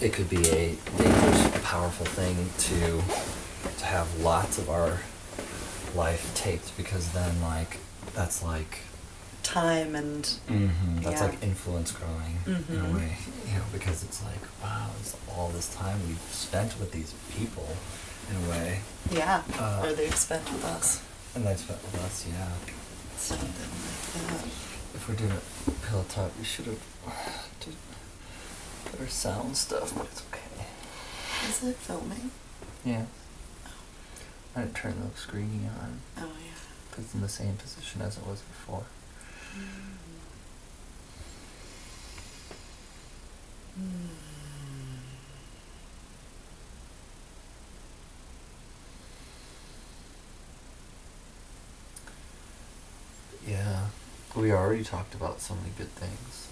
it could be a dangerous, powerful thing to to have lots of our life taped because then like that's like Time and mm-hmm, that's Yeah. like influence growing in Mhm. a way, you know, because it's like wow, it's all this time we've spent with these people in a way, yeah, Uh, or they've spent with us. and they've spent with us, yeah. Something like If we're doing a pillow talk, we should have did sound stuff, but it's okay. Is it filming? Yeah. Oh. I didn't turn the screening on. Oh yeah. But it's in the same position as it was before. Hmm. Hmm. Yeah. We already talked about so many good things.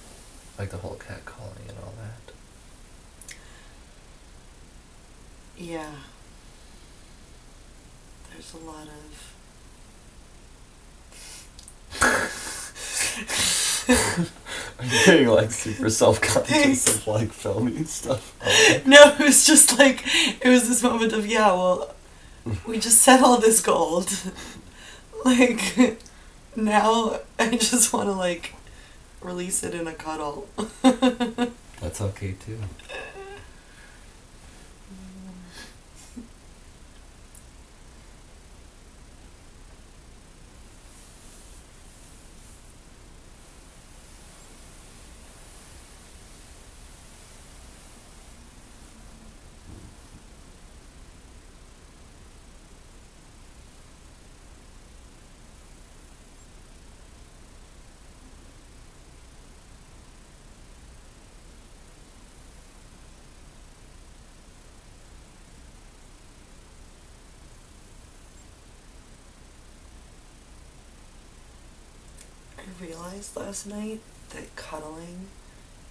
Like the whole cat calling and all that. Yeah. There's a lot of. You getting like super self conscious of like filming stuff? No, it was just like it was this moment of yeah. Well, we just set all this gold. like now, I just want to like release it in a cuddle. That's okay too. realized last night that cuddling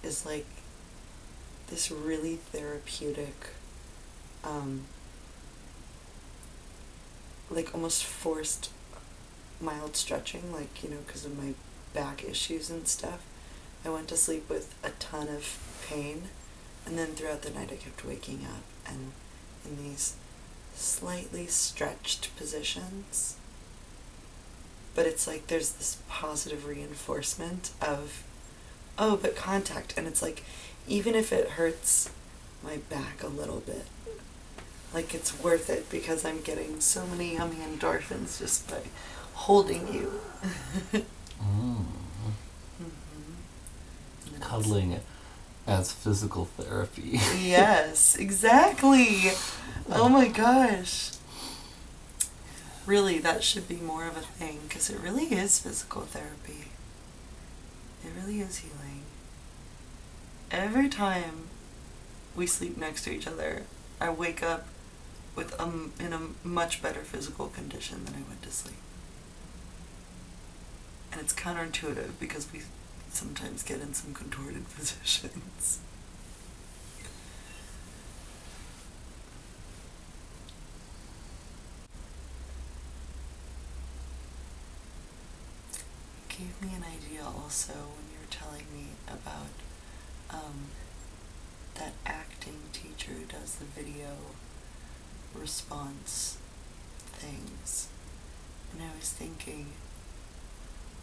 is like this really therapeutic, um, like almost forced mild stretching, like, you know, because of my back issues and stuff. I went to sleep with a ton of pain, and then throughout the night I kept waking up and in these slightly stretched positions but it's like there's this positive reinforcement of oh but contact and it's like even if it hurts my back a little bit like it's worth it because i'm getting so many yummy endorphins just by holding you Mm. Mhm. Cuddling as physical therapy. yes exactly oh my gosh really that should be more of a thing because it really is physical therapy. It really is healing. Every time we sleep next to each other i wake up with um in a much better physical condition than i went to sleep. And it's counterintuitive because we sometimes get in some contorted positions gave me an idea also when you were telling me about um, that acting teacher who does the video response things. And I was thinking,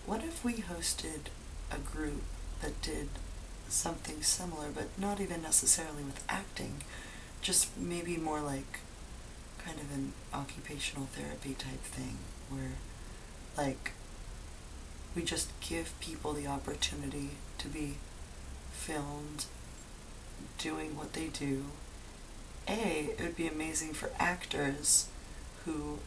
what if we hosted a group that did something similar, but not even necessarily with acting, just maybe more like kind of an occupational therapy type thing where like we just give people the opportunity to be filmed doing what they do. A, it would be amazing for actors who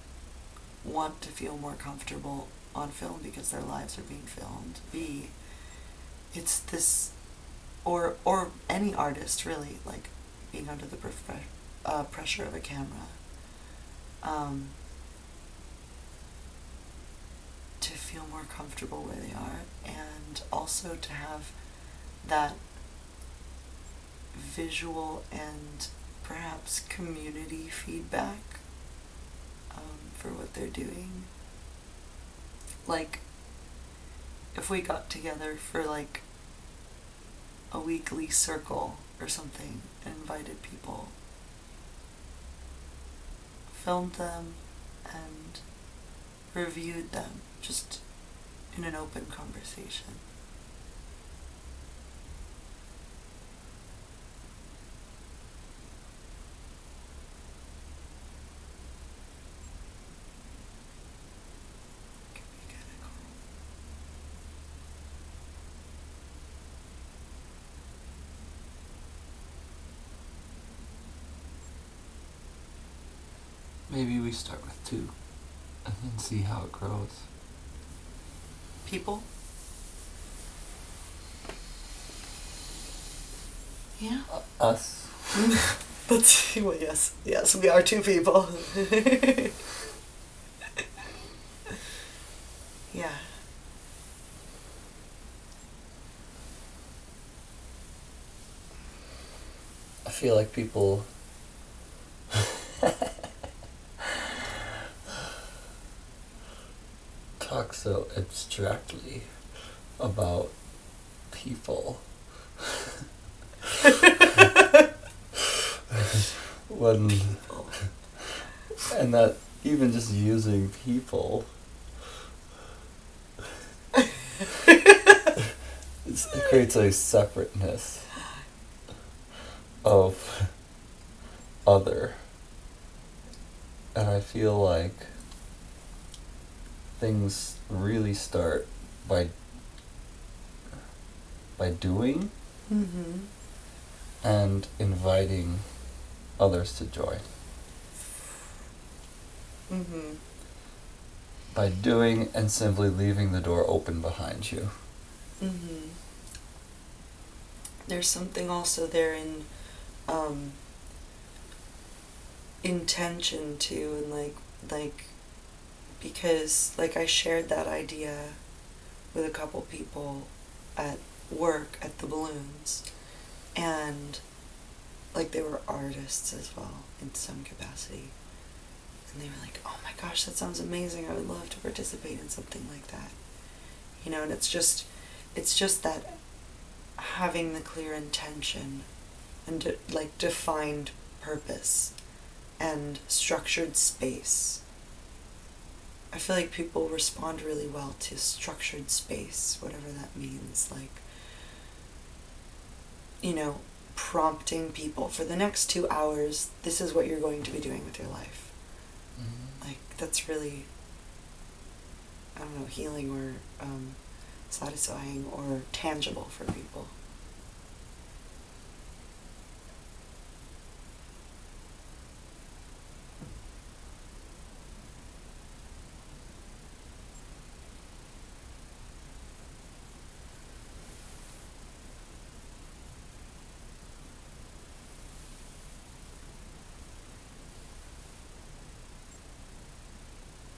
want to feel more comfortable on film because their lives are being filmed. B, it's this, or or any artist really, like being under the uh, pressure of a camera. Um, to feel more comfortable where they are and also to have that visual and perhaps community feedback um, for what they're doing. Like, if we got together for like a weekly circle or something and invited people, filmed them, and reviewed them just in an open conversation. Maybe we start with two and see how it grows. People? Yeah. Uh, us. But well, yes, yes, we are two people. yeah. I feel like people. talk so abstractly about people. when. And that even just using people. it creates a separateness of other. And I feel like things really start by by doing Mm-hmm. and inviting others to join. Mm-hmm. By doing and simply leaving the door open behind you. Mm-hmm. There's something also there in um, intention too, and like like because like I shared that idea with a couple people at work at the balloons, and like they were artists as well in some capacity. And they were like, "Oh my gosh, that sounds amazing! I would love to participate in something like that." You know, and it's just it's just that having the clear intention and de- like defined purpose and structured space. I feel like people respond really well to structured space, whatever that means. Like, you know, prompting people for the next two hours, this is what you're going to be doing with your life. Like, that's really, I don't know, healing or um, satisfying or tangible for people.